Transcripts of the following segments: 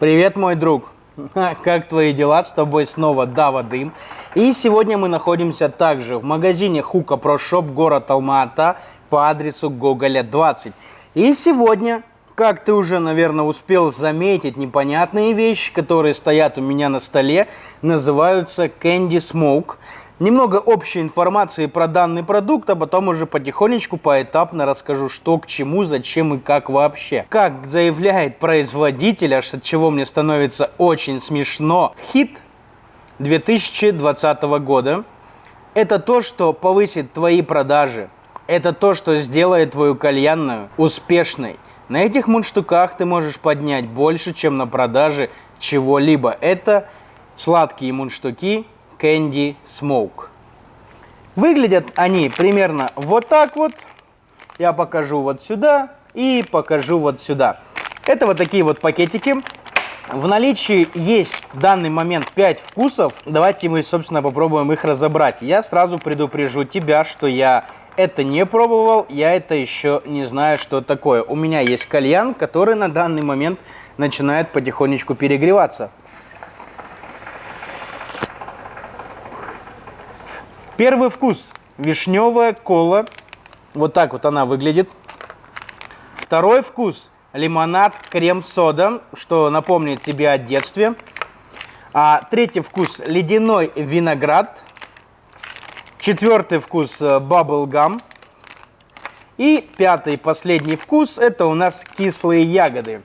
Привет, мой друг! Как твои дела? С тобой снова Дава Дым. И сегодня мы находимся также в магазине Hookah Pro Shop, город Алма-Ата, по адресу Гоголя 20. И сегодня, как ты уже, наверное, успел заметить, непонятные вещи, которые стоят у меня на столе, называются Candy Smoke – Немного общей информации про данный продукт, а потом уже потихонечку, поэтапно расскажу, что к чему, зачем и как вообще. Как заявляет производитель, аж от чего мне становится очень смешно, хит 2020 года – это то, что повысит твои продажи. Это то, что сделает твою кальянную успешной. На этих мундштуках ты можешь поднять больше, чем на продаже чего-либо. Это сладкие мундштуки Candy Smoke. Выглядят они примерно вот так вот. Я покажу вот сюда и покажу вот сюда. Это вот такие вот пакетики. В наличии есть в данный момент 5 вкусов. Давайте мы, собственно, попробуем их разобрать. Я сразу предупрежу тебя, что я это не пробовал, я это еще не знаю, что такое. У меня есть кальян, который на данный момент начинает потихонечку перегреваться. Первый вкус. Вишневая кола. Вот так вот она выглядит. Второй вкус. Лимонад, крем-сода, что напомнит тебе о детстве. А третий вкус. Ледяной виноград. Четвертый вкус. Баблгам. И пятый, последний вкус, это у нас кислые ягоды.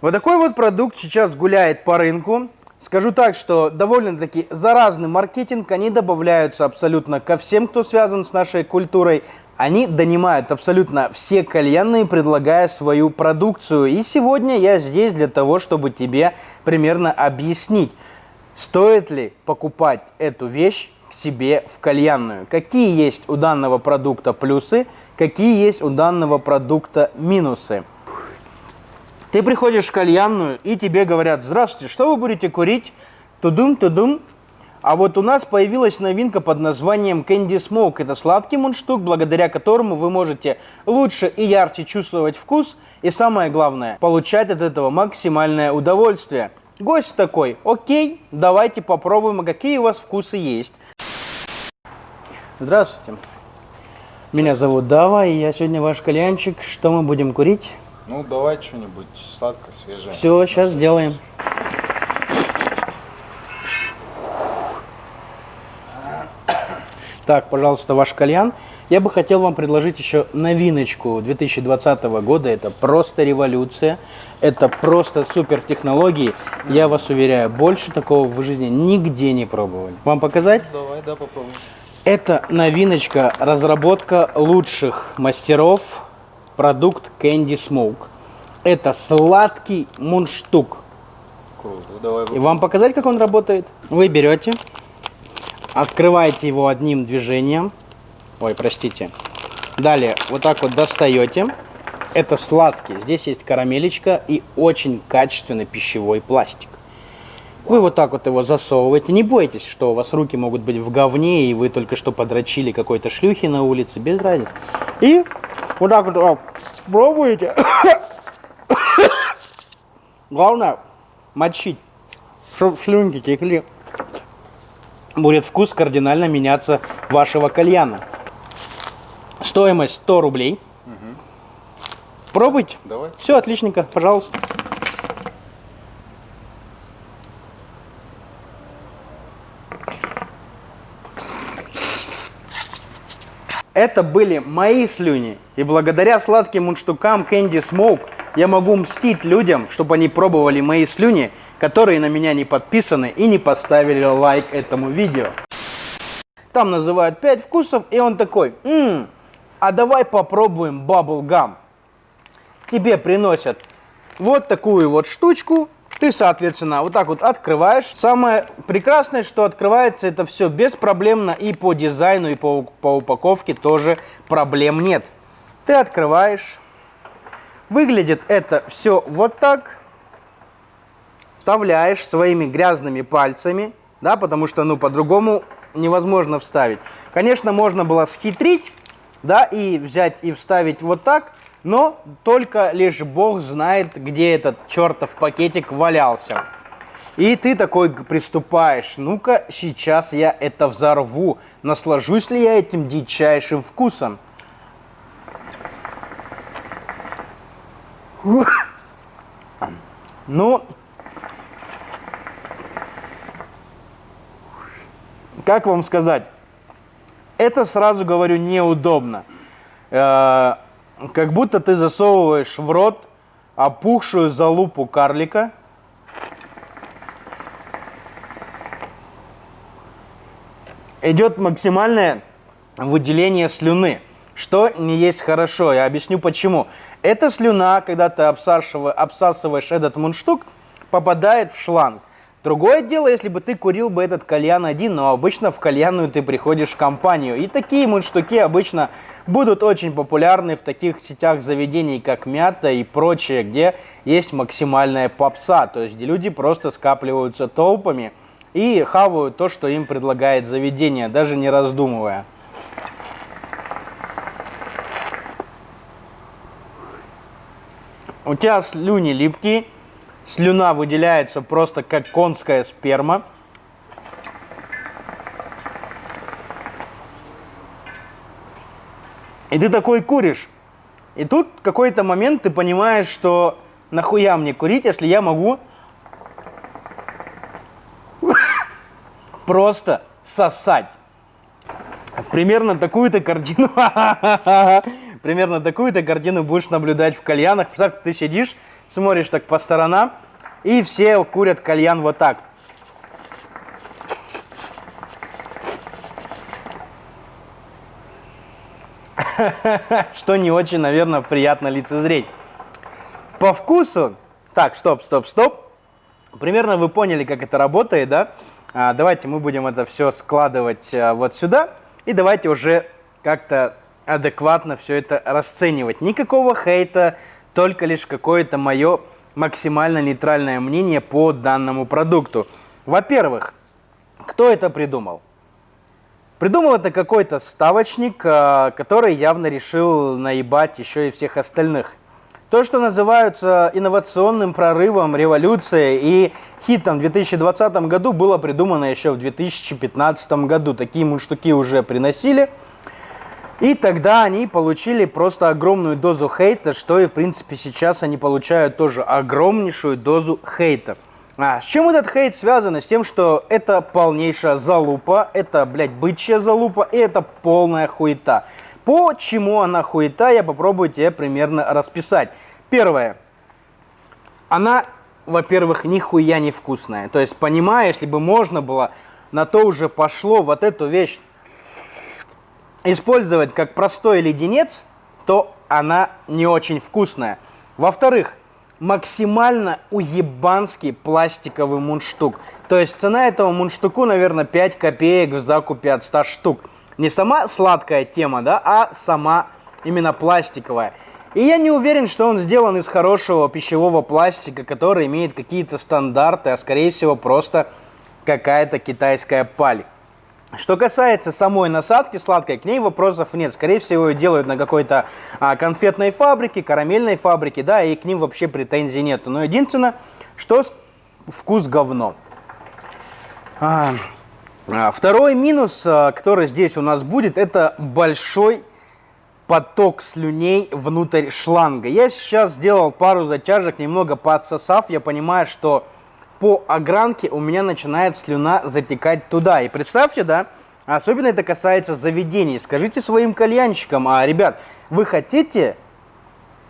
Вот такой вот продукт сейчас гуляет по рынку. Скажу так, что довольно-таки заразный маркетинг, они добавляются абсолютно ко всем, кто связан с нашей культурой. Они донимают абсолютно все кальянные, предлагая свою продукцию. И сегодня я здесь для того, чтобы тебе примерно объяснить, стоит ли покупать эту вещь к себе в кальянную. Какие есть у данного продукта плюсы, какие есть у данного продукта минусы. Ты приходишь в кальянную, и тебе говорят, здравствуйте, что вы будете курить? Тудум, тудум. А вот у нас появилась новинка под названием Candy Smoke. Это сладкий мундштук, благодаря которому вы можете лучше и ярче чувствовать вкус. И самое главное, получать от этого максимальное удовольствие. Гость такой, окей, давайте попробуем, а какие у вас вкусы есть. Здравствуйте. Меня зовут Дава, и я сегодня ваш кальянчик. Что мы будем курить? Ну, давай что-нибудь сладкое, свежее. Все, сейчас сделаем. Так, пожалуйста, ваш кальян. Я бы хотел вам предложить еще новиночку 2020 года. Это просто революция. Это просто супер технологии. Я вас уверяю, больше такого в жизни нигде не пробовали. Вам показать? Давай, да, попробуем. Это новиночка, разработка лучших мастеров продукт Candy Smoke. Это сладкий мундштук. Круто, давай. И вам показать, как он работает? Вы берете, открываете его одним движением. Ой, простите. Далее вот так вот достаете. Это сладкий. Здесь есть карамелечка и очень качественный пищевой пластик. Вы вот так вот его засовываете. Не бойтесь, что у вас руки могут быть в говне, и вы только что подрочили какой-то шлюхи на улице. Без разницы. И вот так вот а, пробуете. Главное мочить, чтобы слюнки текли. Будет вкус кардинально меняться вашего кальяна. Стоимость 100 рублей. Угу. Пробуйте. Давай. Все отличненько, пожалуйста. Это были мои слюни. И благодаря сладким мундштукам Candy Smoke я могу мстить людям, чтобы они пробовали мои слюни, которые на меня не подписаны и не поставили лайк этому видео. Там называют 5 вкусов, и он такой, «Ммм, а давай попробуем Gum». Тебе приносят вот такую вот штучку, ты, соответственно, вот так вот открываешь. Самое прекрасное, что открывается это все беспроблемно и по дизайну, и по, по упаковке тоже проблем нет. Ты открываешь. Выглядит это все вот так. Вставляешь своими грязными пальцами, да, потому что, ну, по-другому невозможно вставить. Конечно, можно было схитрить да, и взять и вставить вот так, но только лишь Бог знает, где этот чертов пакетик валялся. И ты такой приступаешь, ну-ка, сейчас я это взорву, наслажусь ли я этим дичайшим вкусом. Ну, как вам сказать, это сразу говорю неудобно. Э, как будто ты засовываешь в рот опухшую залупу карлика. Идет максимальное выделение слюны, что не есть хорошо. Я объясню почему. Эта слюна, когда ты обсасываешь, этот мундштук, попадает в шланг. Другое дело, если бы ты курил бы этот кальян один, но обычно в кальянную ты приходишь в компанию. И такие мундштуки обычно будут очень популярны в таких сетях заведений, как Мята и прочее, где есть максимальная попса, то есть где люди просто скапливаются толпами и хавают то, что им предлагает заведение, даже не раздумывая. У тебя слюни липкие, Слюна выделяется просто как конская сперма. И ты такой куришь. И тут какой-то момент ты понимаешь, что нахуя мне курить, если я могу просто сосать. Примерно такую-то картину, примерно такую-то картину будешь наблюдать в кальянах. Представь, ты сидишь, смотришь так по сторонам, и все курят кальян вот так. Что не очень, наверное, приятно лицезреть. По вкусу... Так, стоп, стоп, стоп. Примерно вы поняли, как это работает, да? А, давайте мы будем это все складывать а, вот сюда. И давайте уже как-то адекватно все это расценивать. Никакого хейта, только лишь какое-то мое максимально нейтральное мнение по данному продукту. Во-первых, кто это придумал? Придумал это какой-то ставочник, а, который явно решил наебать еще и всех остальных. То, что называется инновационным прорывом, революцией и хитом в 2020 году, было придумано еще в 2015 году. Такие мундштуки уже приносили – и тогда они получили просто огромную дозу хейта, что и в принципе сейчас они получают тоже огромнейшую дозу хейта. А с чем этот хейт связан? С тем, что это полнейшая залупа, это, блядь, бычья залупа, и это полная хуета. Почему она хуета, я попробую тебе примерно расписать. Первое. Она, во-первых, нихуя не вкусная. То есть, понимаешь, если бы можно было, на то уже пошло вот эту вещь использовать как простой леденец, то она не очень вкусная. Во-вторых, максимально уебанский пластиковый мундштук. То есть цена этого мундштуку, наверное, 5 копеек в закупе от 100 штук. Не сама сладкая тема, да, а сама именно пластиковая. И я не уверен, что он сделан из хорошего пищевого пластика, который имеет какие-то стандарты, а скорее всего просто какая-то китайская паль. Что касается самой насадки сладкой, к ней вопросов нет. Скорее всего, ее делают на какой-то а, конфетной фабрике, карамельной фабрике, да, и к ним вообще претензий нет. Но единственное, что вкус говно. А, а, второй минус, а, который здесь у нас будет, это большой поток слюней внутрь шланга. Я сейчас сделал пару затяжек, немного подсосав, я понимаю, что по огранке у меня начинает слюна затекать туда. И представьте, да, особенно это касается заведений. Скажите своим кальянщикам, а, ребят, вы хотите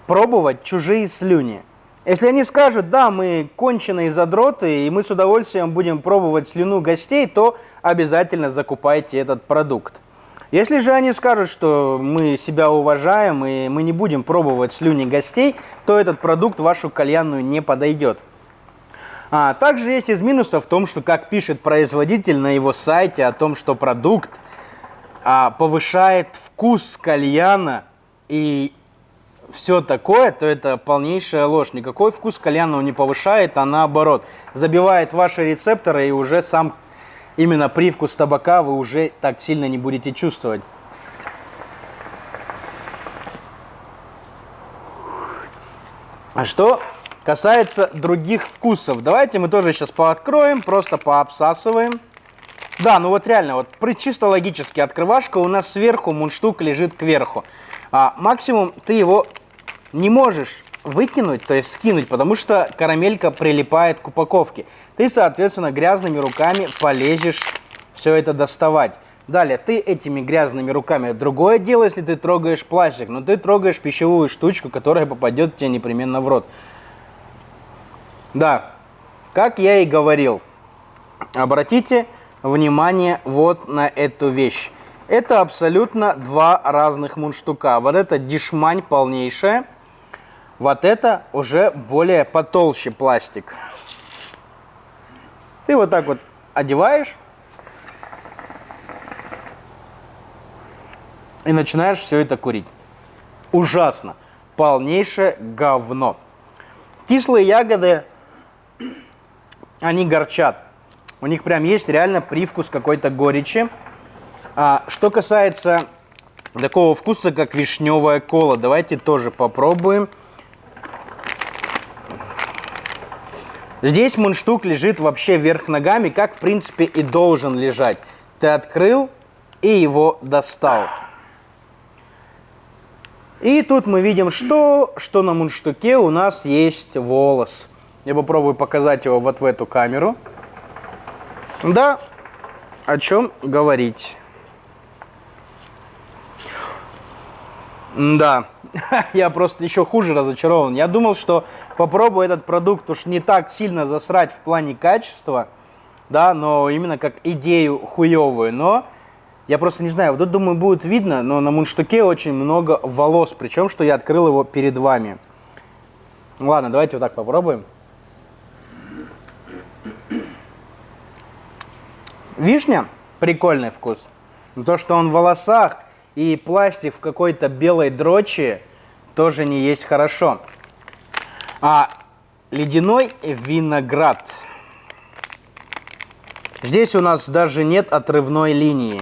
пробовать чужие слюни? Если они скажут, да, мы конченые задроты, и мы с удовольствием будем пробовать слюну гостей, то обязательно закупайте этот продукт. Если же они скажут, что мы себя уважаем, и мы не будем пробовать слюни гостей, то этот продукт вашу кальянную не подойдет. А, также есть из минусов в том, что, как пишет производитель на его сайте, о том, что продукт а, повышает вкус кальяна и все такое, то это полнейшая ложь. Никакой вкус кальяна он не повышает, а наоборот. Забивает ваши рецепторы и уже сам именно привкус табака вы уже так сильно не будете чувствовать. А что касается других вкусов, давайте мы тоже сейчас пооткроем, просто пообсасываем. Да, ну вот реально, вот чисто логически открывашка у нас сверху, мундштук лежит кверху. А, максимум ты его не можешь выкинуть, то есть скинуть, потому что карамелька прилипает к упаковке. Ты, соответственно, грязными руками полезешь все это доставать. Далее, ты этими грязными руками, другое дело, если ты трогаешь пластик, но ты трогаешь пищевую штучку, которая попадет тебе непременно в рот. Да, как я и говорил, обратите внимание вот на эту вещь. Это абсолютно два разных мундштука. Вот это дешмань полнейшая, вот это уже более потолще пластик. Ты вот так вот одеваешь и начинаешь все это курить. Ужасно. Полнейшее говно. Кислые ягоды, они горчат. У них прям есть реально привкус какой-то горечи. А, что касается такого вкуса, как вишневая кола, давайте тоже попробуем. Здесь мундштук лежит вообще вверх ногами, как в принципе и должен лежать. Ты открыл и его достал. И тут мы видим, что, что на мундштуке у нас есть волос. Я попробую показать его вот в эту камеру. Да, о чем говорить. Да, я просто еще хуже разочарован. Я думал, что попробую этот продукт уж не так сильно засрать в плане качества, да, но именно как идею хуевую. Но я просто не знаю, вот тут, думаю, будет видно, но на мундштуке очень много волос, причем, что я открыл его перед вами. Ладно, давайте вот так попробуем. Вишня прикольный вкус. Но то, что он в волосах и пластик в какой-то белой дрочи, тоже не есть хорошо. А ледяной виноград. Здесь у нас даже нет отрывной линии.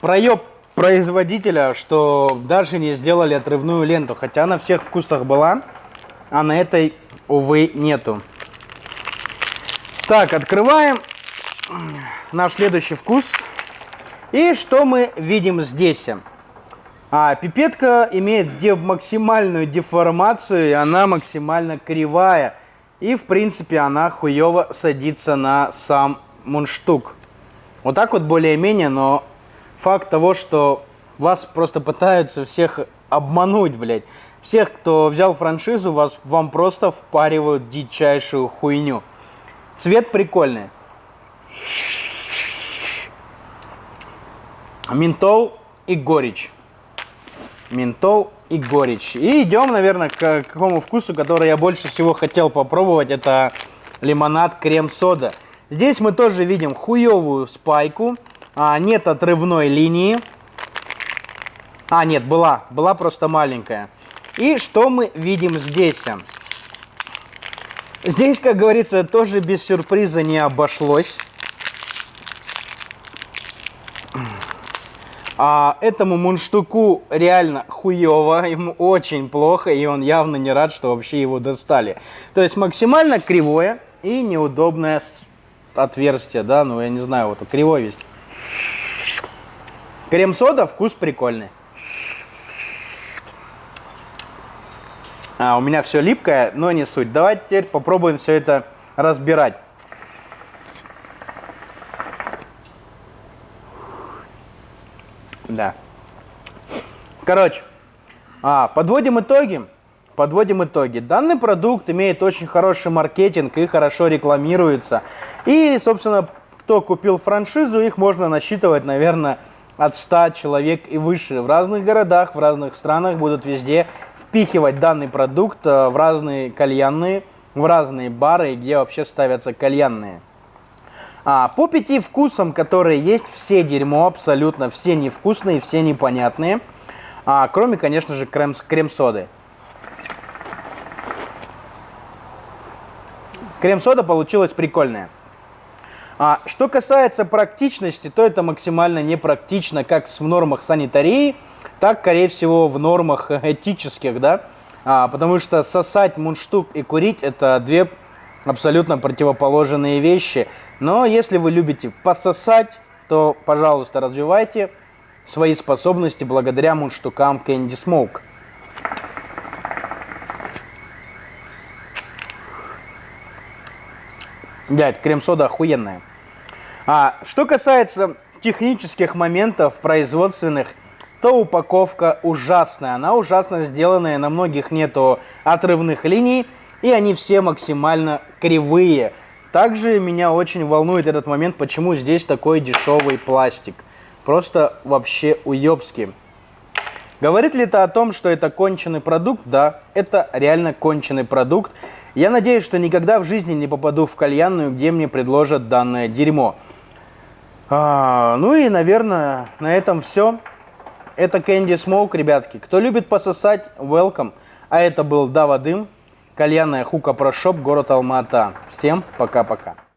Проеб производителя, что даже не сделали отрывную ленту, хотя на всех вкусах была, а на этой, увы, нету. Так, открываем наш следующий вкус. И что мы видим здесь? А, пипетка имеет де- максимальную деформацию, и она максимально кривая. И, в принципе, она хуево садится на сам мундштук. Вот так вот более-менее, но факт того, что вас просто пытаются всех обмануть, блядь. Всех, кто взял франшизу, вас, вам просто впаривают дичайшую хуйню. Цвет прикольный. Ментол и горечь. Ментол и горечь. И идем, наверное, к какому вкусу, который я больше всего хотел попробовать. Это лимонад крем-сода. Здесь мы тоже видим хуевую спайку. А, нет отрывной линии. А, нет, была. Была просто маленькая. И что мы видим здесь? Здесь, как говорится, тоже без сюрприза не обошлось. А этому мундштуку реально хуево, ему очень плохо, и он явно не рад, что вообще его достали. То есть максимально кривое и неудобное отверстие, да, ну я не знаю, вот кривой весь. Крем-сода, вкус прикольный. А, у меня все липкое, но не суть. Давайте теперь попробуем все это разбирать. Да. Короче, а, подводим итоги. Подводим итоги. Данный продукт имеет очень хороший маркетинг и хорошо рекламируется. И, собственно, кто купил франшизу, их можно насчитывать, наверное, от 100 человек и выше. В разных городах, в разных странах будут везде впихивать данный продукт э, в разные кальянные, в разные бары, где вообще ставятся кальянные. А, по пяти вкусам, которые есть, все дерьмо, абсолютно все невкусные, все непонятные. А, кроме, конечно же, крем- крем-соды. Крем-сода получилась прикольная. А что касается практичности, то это максимально непрактично как в нормах санитарии, так, скорее всего, в нормах этических, да, а, потому что сосать мундштук и курить – это две абсолютно противоположные вещи. Но если вы любите пососать, то, пожалуйста, развивайте свои способности благодаря мундштукам Candy Smoke. Дядь, крем-сода охуенная. А что касается технических моментов производственных, то упаковка ужасная. Она ужасно сделанная, на многих нету отрывных линий, и они все максимально кривые. Также меня очень волнует этот момент, почему здесь такой дешевый пластик. Просто вообще уебский. Говорит ли это о том, что это конченый продукт? Да, это реально конченый продукт. Я надеюсь, что никогда в жизни не попаду в кальянную, где мне предложат данное дерьмо. А, ну и, наверное, на этом все. Это Candy Smoke, ребятки. Кто любит пососать, welcome. А это был Дава Дым, кальянная хука про шоп, город Алма-Ата. Всем пока-пока.